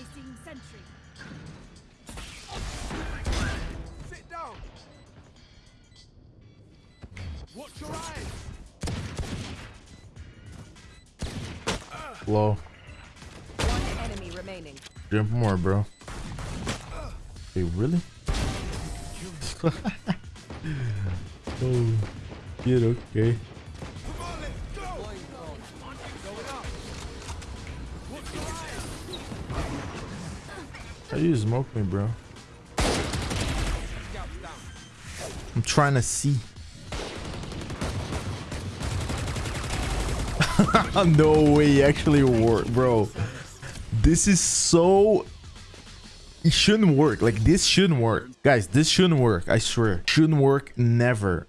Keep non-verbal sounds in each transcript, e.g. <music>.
Placing sentry. Sit down. Watch your eyes. Low. One enemy remaining. Jump more, bro. Hey, really? <laughs> oh, shit, okay. You smoke me, bro? I'm trying to see. <laughs> no way, actually work, bro. This is so. It shouldn't work. Like this shouldn't work, guys. This shouldn't work. I swear, shouldn't work. Never.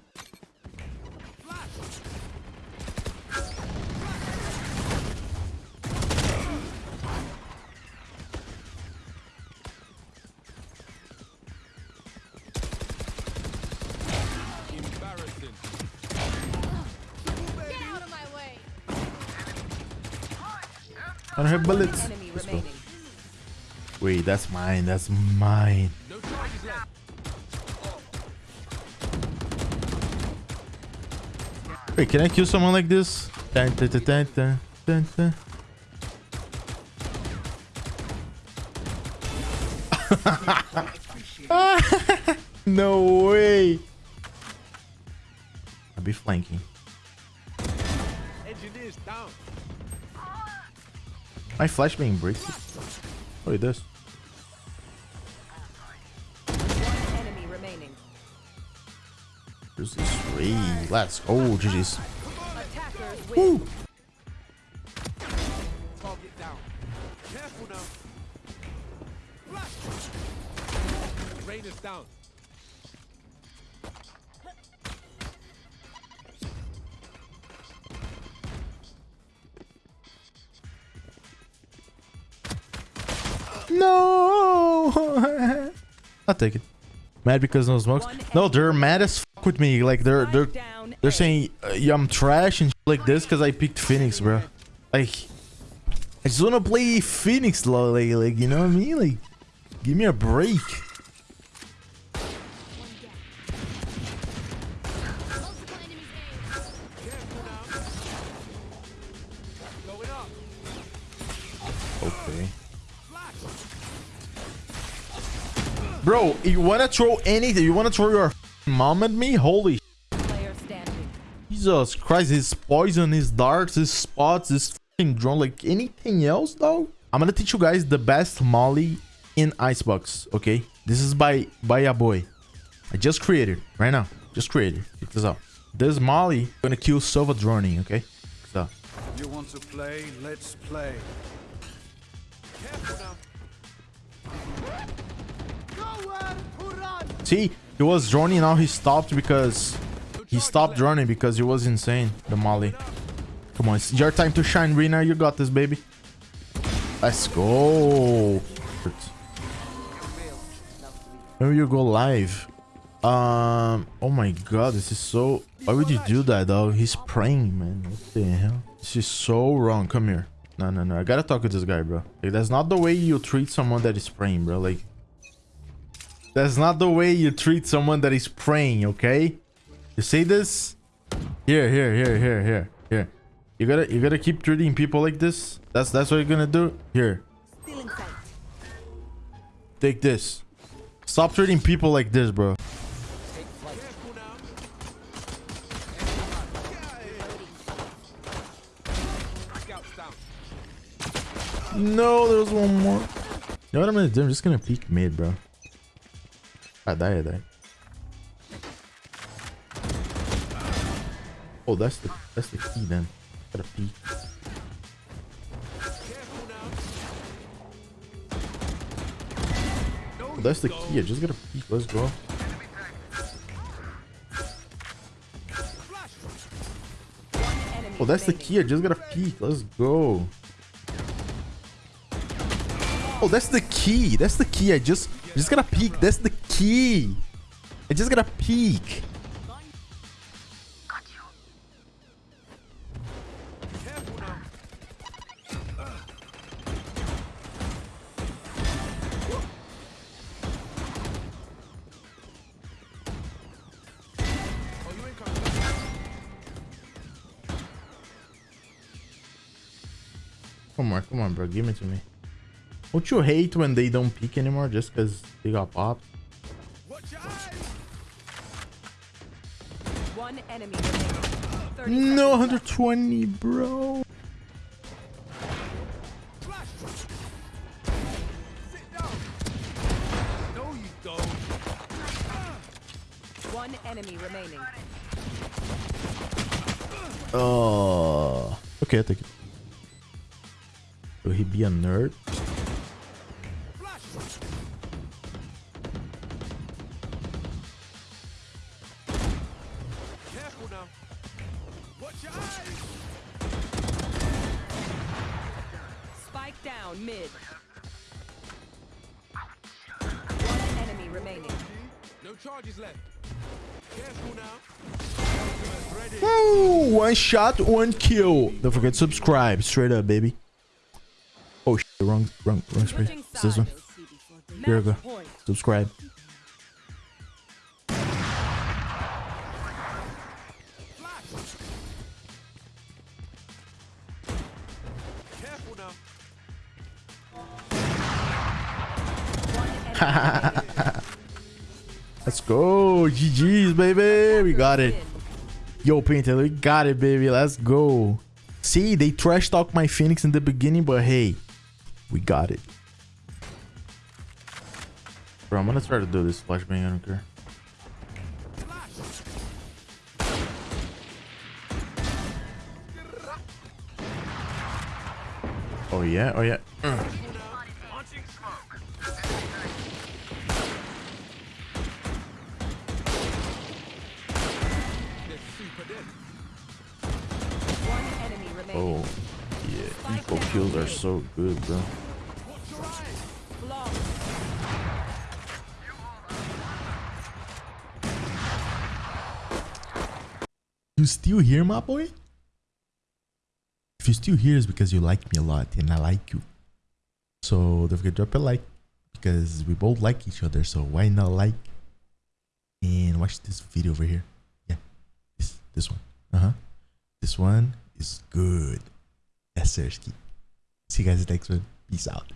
I don't have bullets. Let's go. Wait, that's mine. That's mine. No charges left. Wait, can I kill someone like this? Dun, dun, dun, dun, dun, dun, dun. <laughs> no way. I'll be flanking. My flash being breaks. Look at this. There's this way. Let's go, GG's. Woo. Down. No. <laughs> I'll take it. Mad because no smokes. No, they're mad as fuck with me. Like they're they're they're saying uh, yeah, I'm trash and shit like this because I picked Phoenix, bro. Like I just wanna play Phoenix, lo- like like you know what I mean? Like give me a break. Multiple enemies A. Careful now. Going up. Okay. Bro, you wanna throw anything? You wanna throw your mom at me? Holy Player. Jesus Christ, his poison, his darts, his spots, his fucking drone, like anything else though? I'm gonna teach you guys the best molly in Icebox, okay? This is by by a boy. I just created right now. Just created. Check this out. This molly gonna kill Sova droning, okay? So You want to play? Let's play. Careful see, he was droning, now he stopped because he stopped droning because he was insane. The molly. Come on, it's your time to shine, Rina. You got this, baby. Let's go. Maybe you go live. Um. Oh my god, this is so. Why would you do that, dog? He's praying, man. What the hell? This is so wrong. Come here. No, no, no. I gotta talk with this guy, bro. Like, that's not the way you treat someone that is praying, bro. Like, that's not the way you treat someone that is praying. Okay? You see this? Here, here, here, here, here, here. You gotta, you gotta keep treating people like this. That's that's what you're gonna do. Here, take this. Stop treating people like this, bro. No, there was one more. You know what I'm gonna do? I'm just gonna peek mid, bro. I die, die. Oh, that's the that's the key then. Gotta peek. Oh, that's the key. I just gotta peek. Let's go. Oh, that's the key. I just gotta peek. Let's go. Oh, that's the key. That's the key. I just I'm just gonna peek. That's the key. I just gonna peek. Come on, come on, bro. Give it to me. Don't you hate when they don't peek anymore just because they got popped? Watch your eyes. One enemy No, 120, bro. Flash. Sit down. No, you don't. One enemy remaining. Oh. Okay, I take it. Will he be a nerd? Spike down mid. One enemy remaining. No charges left. Careful now. Ready. Woo! One shot, one kill. Don't forget to subscribe. Straight up, baby. Oh, shit. Wrong, wrong, wrong space. It's this one. Here we go. Match point. Subscribe. <laughs> Let's go. GG's, baby. We got it. Yo, Painter, we got it, baby. Let's go. See, they trash talk my Phoenix in the beginning, but hey, we got it. Bro, I'm gonna try to do this flashbang. I don't care. Oh yeah, oh yeah. <clears throat> kills are so good, bro. You still here, my boy? If you still here, it's because you like me a lot and I like you. So don't forget to drop a like because we both like each other. So why not like and watch this video over here? Yeah, this this one. Uh huh. This one is good. Yes, Sirski. See you guys next one. Peace out.